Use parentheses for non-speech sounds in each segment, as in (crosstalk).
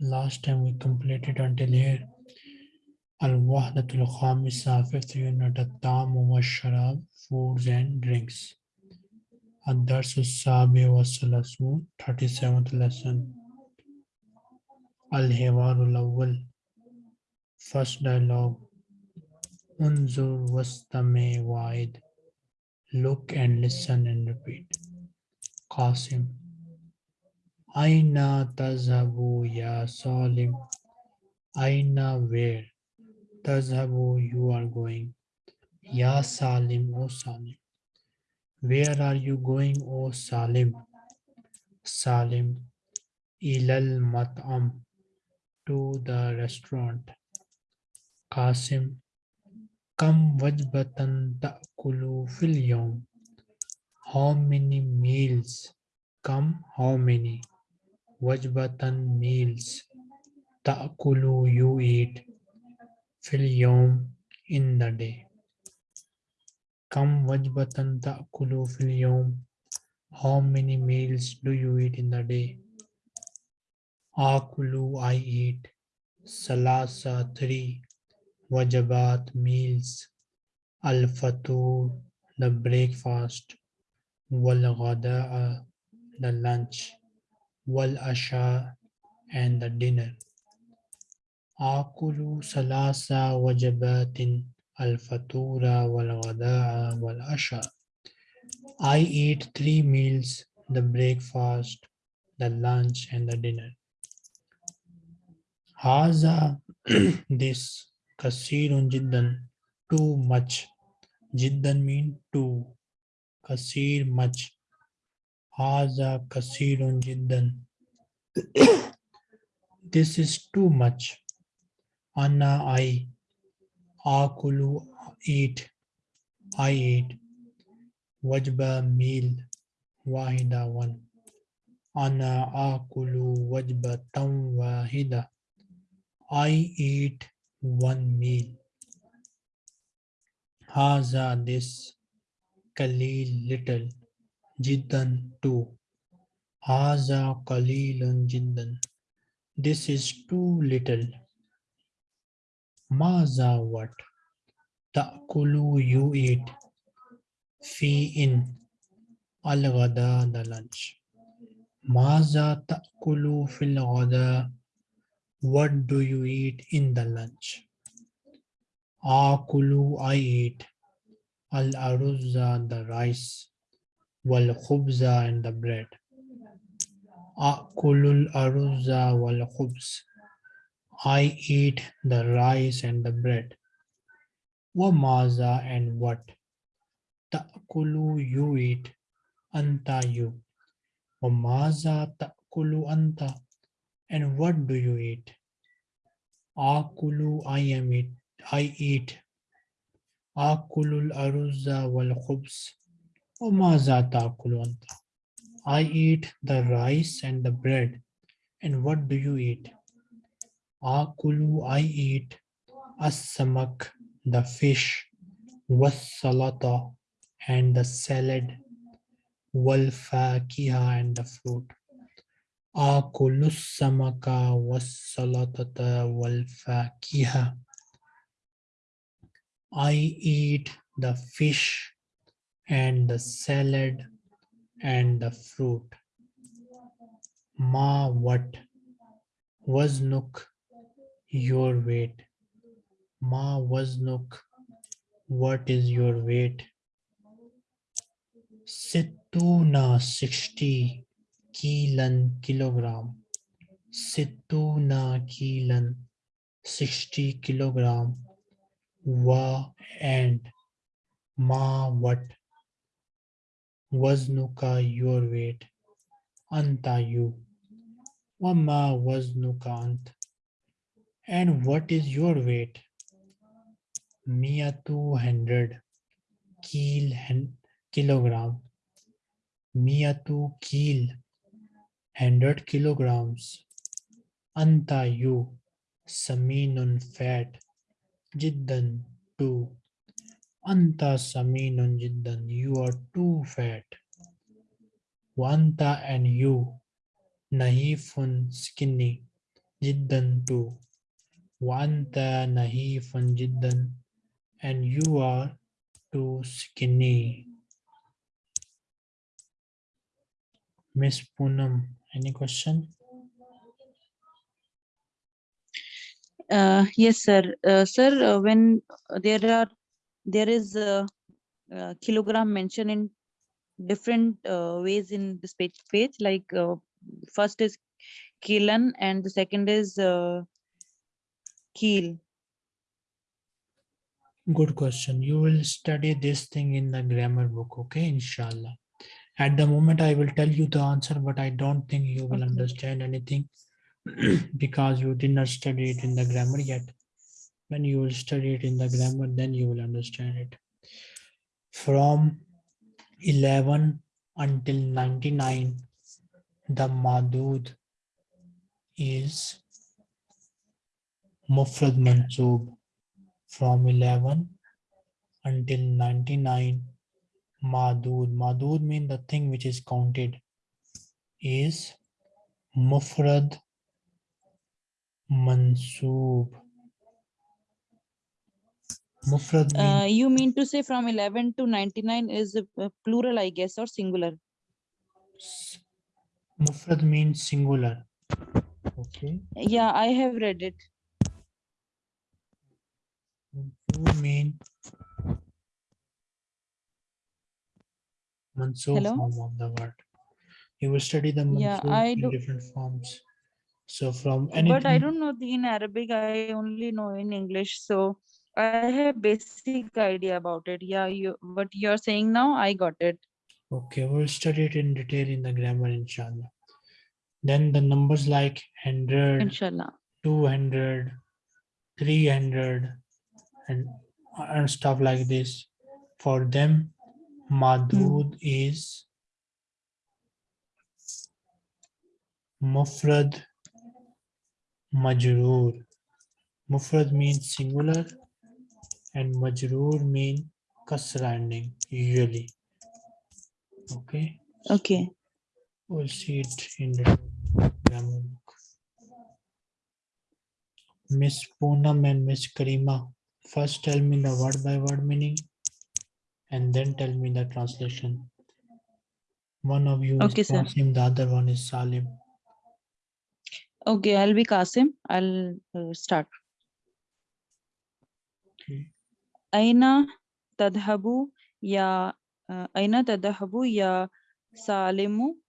Last time we completed until here. Al-Wahdatul Khamisa, fifth unit, At-Tamu wa Sharab, foods and drinks. Ad-Darsu Sabi wa Salasun, 37th lesson. Al-Hiwarul Awwal, first dialogue. Unzur wastame wa'id. Look and listen and repeat. Qasim. Aina tazhabu ya Salim. Aina where? Tazhabu you are going. Ya Salim, O Salim. Where are you going, O Salim? Salim. Ilal mat'am. To the restaurant. Qasim. Kam wajbatan ta'kulu fil yawm. How many meals? Come, how many? Wajbatan meals. Ta'kulu you eat. Fil yawm in the day. Come wajbatan ta'kulu fil yawm. How many meals do you eat in the day? Akulu I eat. Salasa three. Wajabat meals. Al-Fatur the breakfast. Wal-Ghada'a uh, the lunch. Wal-Asha and the dinner. Akulu salasa wajabatin al-fatura wal-ghada'a wal-asha. I eat three meals, the breakfast, the lunch and the dinner. Haza (clears throat) this kasirun jiddan too much. Jiddan mean too. Kasir much. Haza kasirun jiddan. this is too much. Anna I. Akulu eat. I eat. Wajba meal. Wahida one. Ana akulu wajba tam wahida. I eat one meal. Haza this kalil little jiddan two. Haza kalilun jiddan. This is too little. Maza what? Ta'kulu you eat. Fi in. Al the lunch. Maza ta'kulu fil ghada. What do you eat in the lunch? Akulu I eat. Al aruzza the rice. Wal khubza and the bread. Akulul aruzza wal khubz. I eat the rice and the bread. Wa maza and what? Ta'kulu you eat. Anta you. Wa maza ta'kulu anta. And what do you eat? Akulu I am it. I eat. Wal khubz. Wa maza ta'kulu anta. I eat the rice and the bread. And what do you eat? Akulu I eat as-samak, the fish, was-salata, and the salad, wal-fakiha, and the fruit. Akulu samaka was-salatata wal-fakiha. I eat the fish and the salad and the fruit. Ma what? Waznuk, your weight. Ma waznuk, what is your weight? Sittuna, 60 kilan kilogram. Sittuna kilan, 60 kilogram. Wa and ma what? Waznuka, your weight. Anta, you. Wama waznuka ant. And what is your weight? Mia 200 kil kilogram. Mia 2 kil 100 kilograms. Anta, you. Saminun, fat. Jiddan, too. Anta saminun jiddan. You are too fat. Wanta and you. Nahifun skinny. Jiddan too. Wanta nahifun jiddan. And you are too skinny. Miss Poonam, any question? Uh, yes, sir. Uh, sir, uh, when there are there is a, uh kilogram mentioned in different uh, ways in this page, page like uh, first is kilan and the second is uh, keel. Good question. You will study this thing in the grammar book, okay? Inshallah. At the moment, I will tell you the answer, but I don't think you will Okay. understand anything because you did not study it in the grammar yet. When you will study it in the grammar, then you will understand it. From 11 until 99, the madud is mufrad mansoob. From 11 until 99, madud. Madud means the thing which is counted is mufrad mansoob. Mufrad mean Uh, you mean to say from 11 to 99 is a a plural, I guess, or singular? mufrad means singular. Okay. Yeah, I have read it. Mansoob mean mansoob Hello? form of the word. You will study the Yeah, mansoob I in different forms. So from any But I don't know the in Arabic, I only know in English. So I have basic idea about it. Yeah, you what you're saying now, I got it. okay, we'll study it in detail in the grammar, inshallah. Then the numbers like 100, Inshallah. 200, 300, and, and stuff like this. For them, madud hmm. is mufrad majroor. Mufrad means singular and majroor mean kasra ending usually. Okay, Okay. we'll see it in the grammar book. Miss Poonam and Miss Karima, first tell me the word by word meaning and then tell me the translation. One of you Okay, is. Qasim, the other one is Salim. Okay, I'll be Kasim. I'll uh, start. Okay. Aina tadhabu ya uh, Aina tadhabu ya Salimu?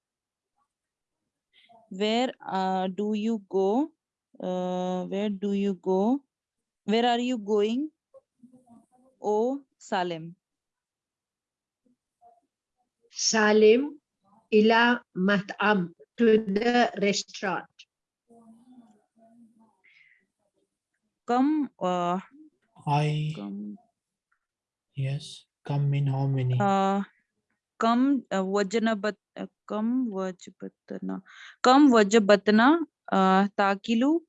Where uh, do you go? Uh, where do you go? Where are you going? Oh, Salim. Salim ila mat'am to the restaurant. Come, uh, I, come, yes, come in how many? uh, come, uh, wajnabat, uh, come, wajbatna, come, wajbatna, uh, takilu,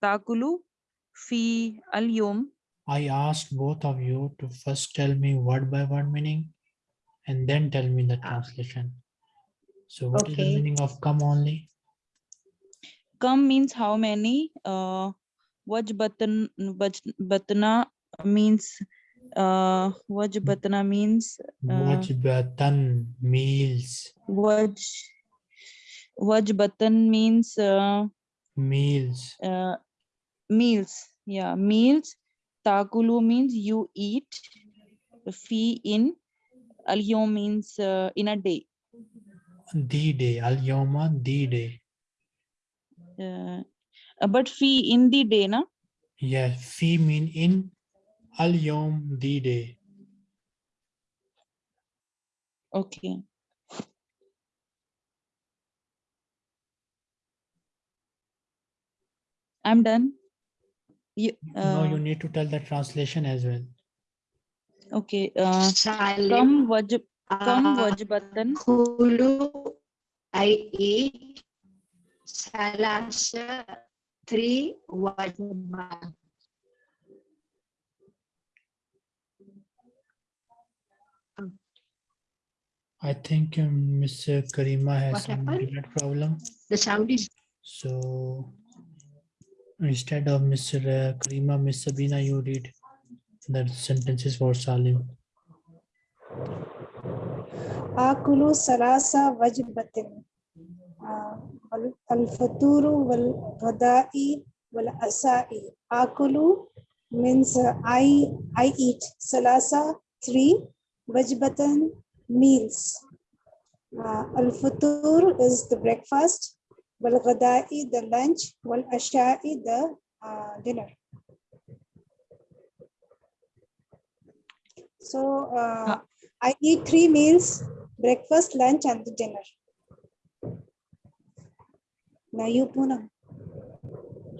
takulu, fi al yom. I asked both of you to first tell me word by word meaning and then tell me the translation. So what is the meaning of come only? Come means how many? Uh, wajbatan, wajbatna means, uh, wajbatna means, uh, Wajbatan meals, waj, wajbatan means, uh, meals. uh, meals yeah meals takulu means you eat fi in al means uh, in a day The day, al yoma, the day. uh, but fi in the day na? Yeah, fi mean in, al yom, the day. okay. I'm done. You, No, you uh, need to tell the translation as well. okay uh, Salim come waj come uh, wajbatan. Kulu, I eat salasa three white man. I think um, Miss Karima has what some internet problem. The sound is so. Instead of Miss uh, Karima, Miss Sabina, you read the sentences for Salim. Akulu sarasa wajibatin. Uh, الفطور والغداء والعشاء آكل means uh, I I eat ثلاثة three وجبة meals uh, الفطور is the breakfast والغداء the lunch والعشاء the uh, dinner so uh, Ha- I eat three meals, breakfast, lunch, and the dinner. Now you,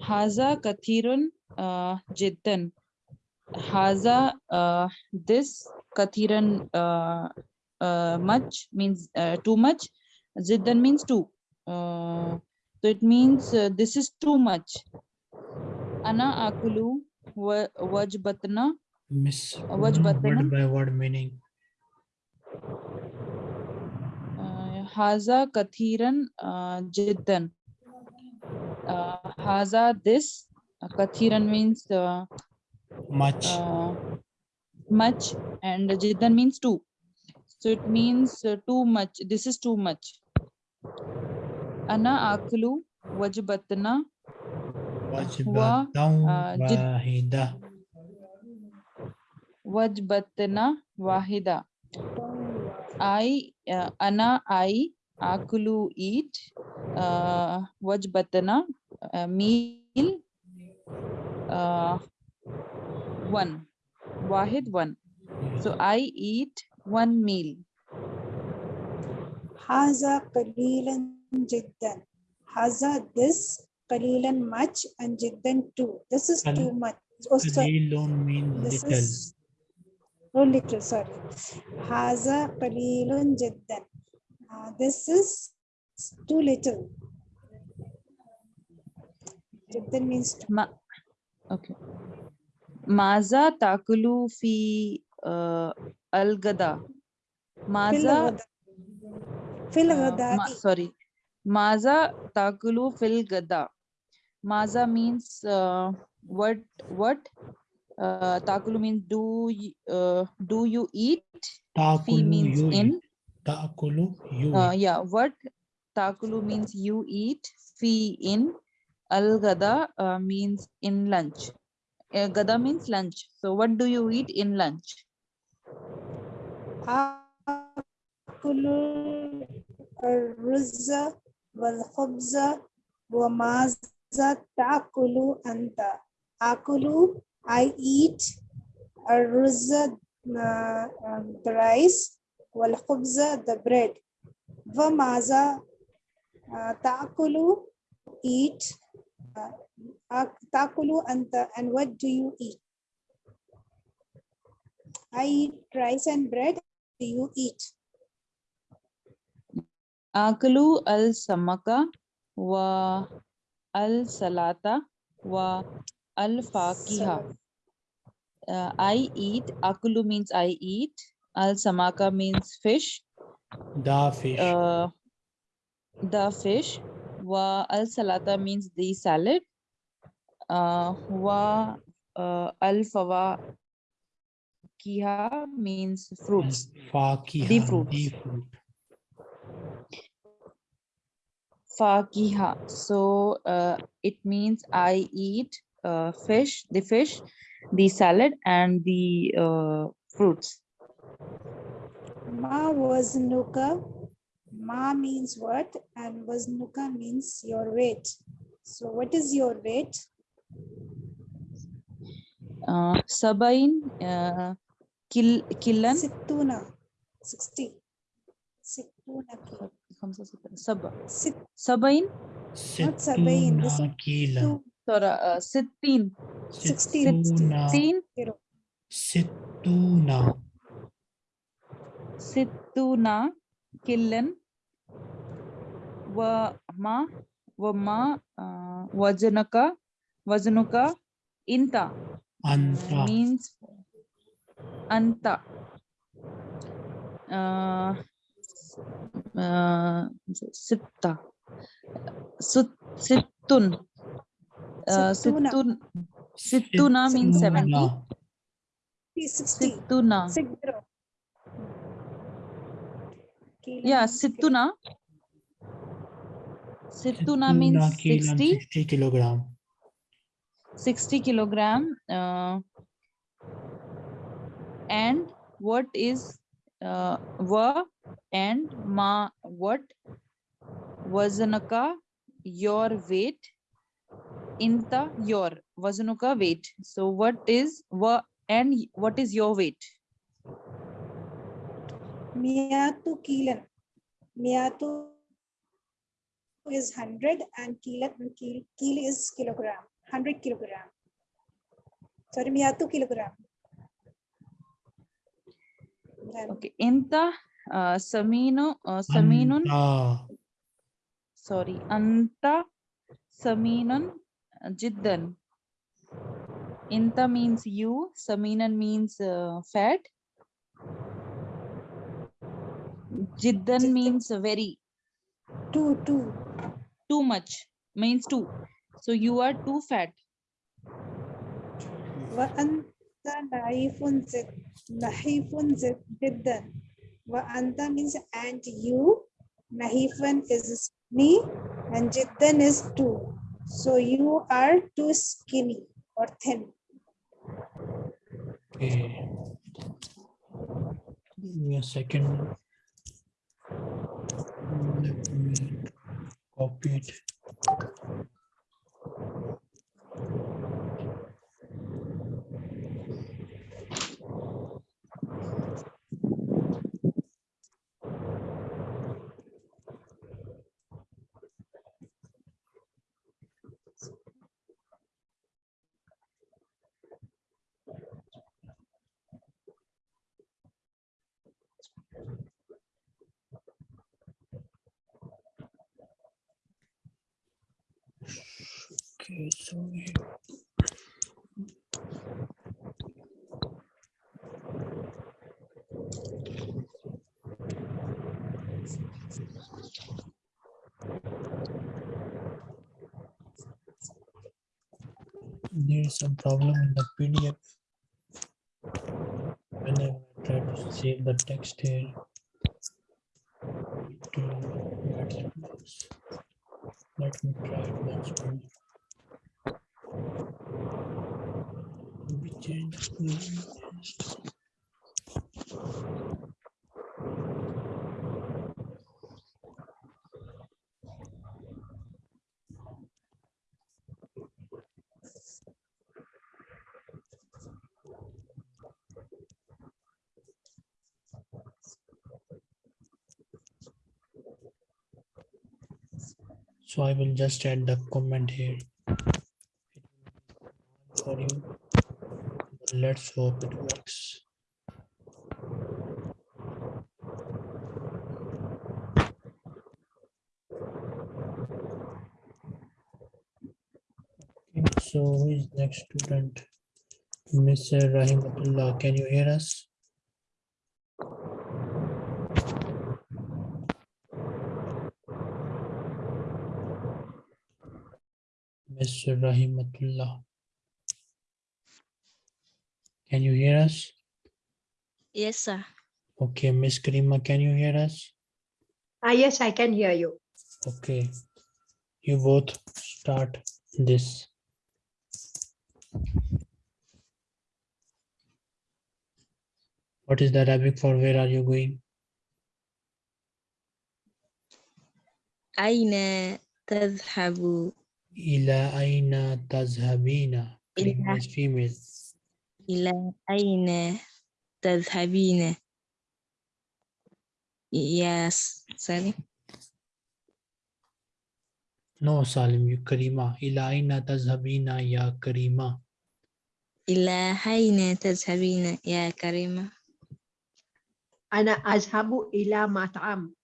Haza kathirun uh, jiddan. Haza uh, this kathiran uh, uh, much means uh, too much. Jiddan means too. Uh, so it means uh, this is too much. Ana akulu wa- wajbatna. Miss Uh, button? word by word meaning. Uh, Haza kathiran uh, jiddan. Uh, Haza this. Uh, kathiran means uh, Much. uh, much and jiddan means too so it means uh, too much this is too much ana akulu wajbatna Wajbatan uh, wahida. wajbatna wahida i uh, ana i akulu eat uh, wajbatna uh, meal uh, one wahid one so i eat one meal Haza qalilan jiddan. Haza this qalilan much and jiddan too. This is too much. Oh, sorry. Qalilun mean This little. is oh, little, sorry. Haza qalilun jiddan. Uh, this is too little. Jiddan means too. Ma okay. Maza takulu fi uh, al-gada. Maza ghada- Fil uh, ma- sorry. Maza takulu fil gada. Maza means uh, what what uh, takulu means do uh, do you eat? Fi means you in. eat. Taakulu you Uh, yeah, what Takulu means you eat, fee in, al gada uh, means in lunch. Uh, gada means lunch. So what do you eat in lunch? Akulu al-ruzza wal-khubza wa maza ta'akulu anta. Akulu, I eat, al-ruzza, uh, um, the rice, wal-khubza, the bread. gamaza. Takulu, eat. Takulu anta, and what do you eat? I eat rice and bread. Do you eat? Akulu al-samaka wa al-salata wa al-fakiha. Uh, I eat. Akulu means I eat. Al-samaka means fish. Da fish. Uh, the fish. Wa al salata means the salad. Uh, wa uh, al fawa kiha means fruits. Fakiha. the fruits. The fruit. fakiha so uh, it means i eat uh, fish the fish the salad and the uh, fruits Ma waznuka. Ma means what? And waznuka means your weight. So what is your weight? uh, sabain uh, kil killan Sittuna. 60. Sittuna. ki- khamsa sita- sab Sit, sabain Not sabain, this Sittuna kila. two, sorry uh, sittin 16. Sittuna. sittin zero. Sittuna. sittuna killan wa ma wa ma uh, wajanaka wajanuka inta Anta. means anta. Uh, uh, sitta, Sut- sittun. Uh, Sittuna. sittun, sittuna means seventy. Sittuna. Sixty. Sittuna. Six zero. Kilam Yeah, means kilo- sittuna. Sittuna means Sittuna kilam, 60, 60 kilogram. 60 kilogram. Uh, and what is uh, wa and ma what wazanaka your weight inta your wazanuka weight so what is wa and what is your weight Miyatu kilan. Miyatu is hundred and kilan kil, kil is kilogram. Hundred kilogram. Sorry, miyatu kilogram. Then okay inta uh, samino uh, saminun Anta. sorry anta saminun jiddan inta means you saminan means uh, fat jiddan Jiddan. means very two, two. too much means too so you are too fat وأنت نحيف زد نحيف زد جدا وأنت means and you نحيفا is skinny and جدا is too so you are too skinny or thin Okay. Give me a second. Copy it. Okay, so there is some problem in the PDF. Whenever I try to save the text here. Let me try it once more. We change the text. So I will just add the comment here. For you. Let's hope it works. So who is next student? Mr. Rahimatullah, can you hear us? Mr. Rahimatullah. Can you hear us? Yes, sir. Okay, Miss Karima, can you hear us? Ah, yes, I can hear you. Okay, you both start this. What is the Arabic for where are you going? Aina tazhabu. Ila aina tazhabina. Female, female. إلى أين تذهبين Yes, sorry. No, Salim, you Karima. Ila aina tazhabina ya Karima. إلى أين تذهبين يا كريمة أنا أذهب إلى مطعم.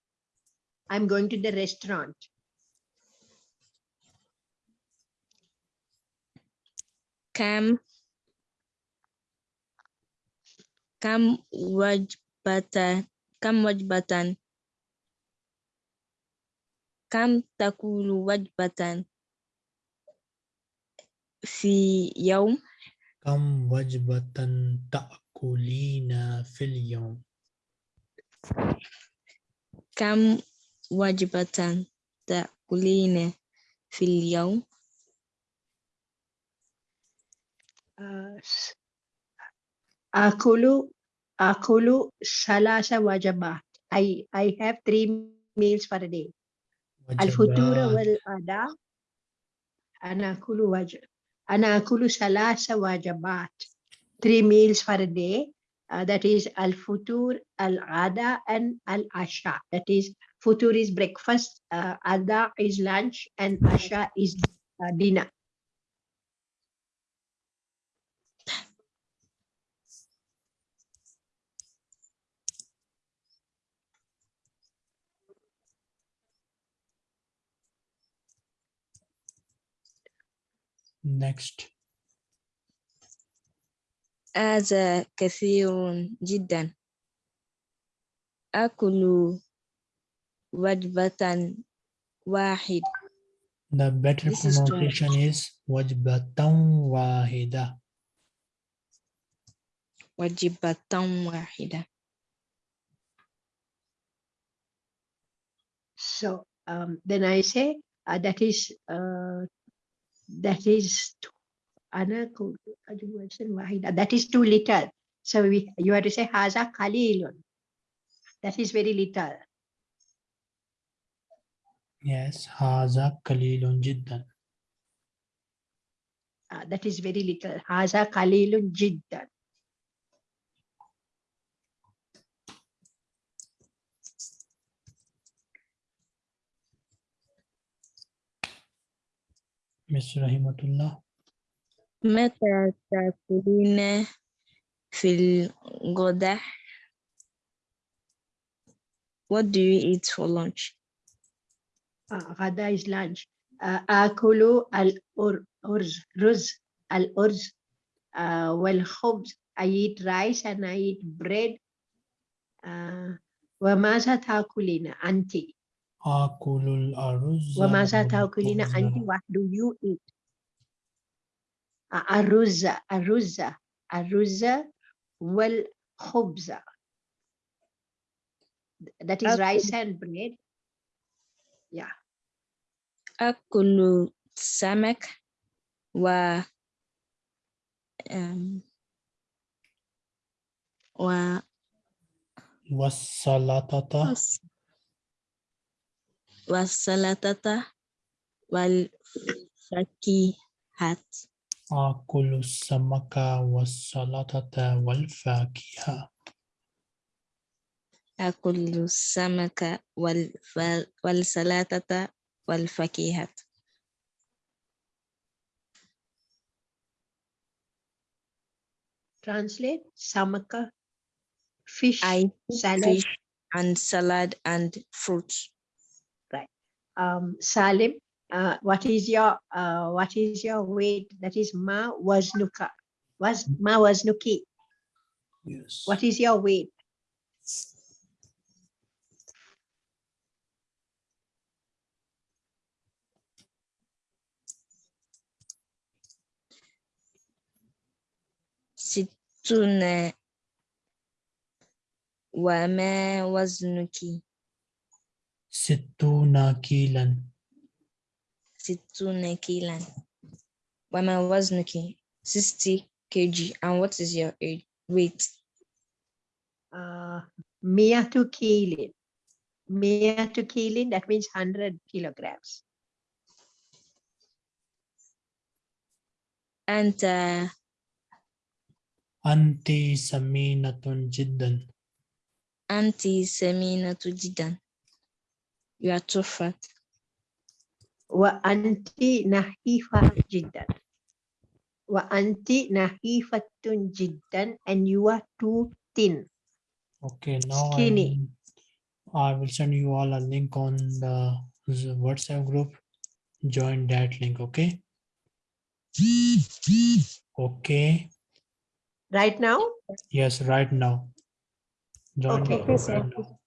I'm going to the restaurant. كم كم وجبة كم وجبة كم تأكل وجبة في يوم كم وجبة تأكلين في اليوم كم وجبة تأكلين في اليوم Uh, s- Akulu, akulu salasa wajabat. I, I have three meals per day. Al-futura wal-ada. Ana akulu wajah. Ana akulu salasa wajabat. Three meals per day. Uh, that is al-futur, al-ada, and al-asha. That is, futur is breakfast, uh, ada is lunch, and asha is uh, dinner. next هذا كثير جدا أكل وجبة واحد the better This is too pronunciation is وجبة واحدة وجبة واحدة so um, then I say uh, that is uh, that is that is too little. So we, you have to say haza kalilun. That is very little. Yes, haza kalilun jiddan. Uh, that is very little. Haza kalilun jiddan. Miss Rahimatullah متى تأكلين في الغداء What do you eat for lunch? آه، غدا is lunch آه، آكل الأرز رز الأرز آه، والخبز I eat rice and I eat bread آه، وماذا تأكلين أنت Akulul aruzza. Wa maza ta'kulina anti what do you eat? Aruzza, aruzza, aruzza wal khubza. That is rice and bread. Yeah. Akulu samak wa um, wa wasalatata wasalatata wal fakihat. Akulu samaka wasalatata wal fakiha. Akulu samaka wal wal salatata wal fakihat. Translate samaka fish I salad fish and salad and fruits um, Salim, uh, what is your uh, what is your weight? That is ma waznuka. Was ma waznuki. yes What is your weight? ستون وما وزنك ستون كيلا ستون كيلا وما وزنك 60 kg and what is your age, weight Uh, miyatu kilin. Miyatu kilin. That means hundred kilograms. أنت أنت سمينة جدا أنت سمينة جدا you are too fat Wa anti nahifa jiddan. Wa anti nahifatun jiddan. And you are too thin. okay now I Skinny. will, I will send you all a link on the WhatsApp group join that link okay okay Right now? yes right now join Okay. the Okay, group sir. right now.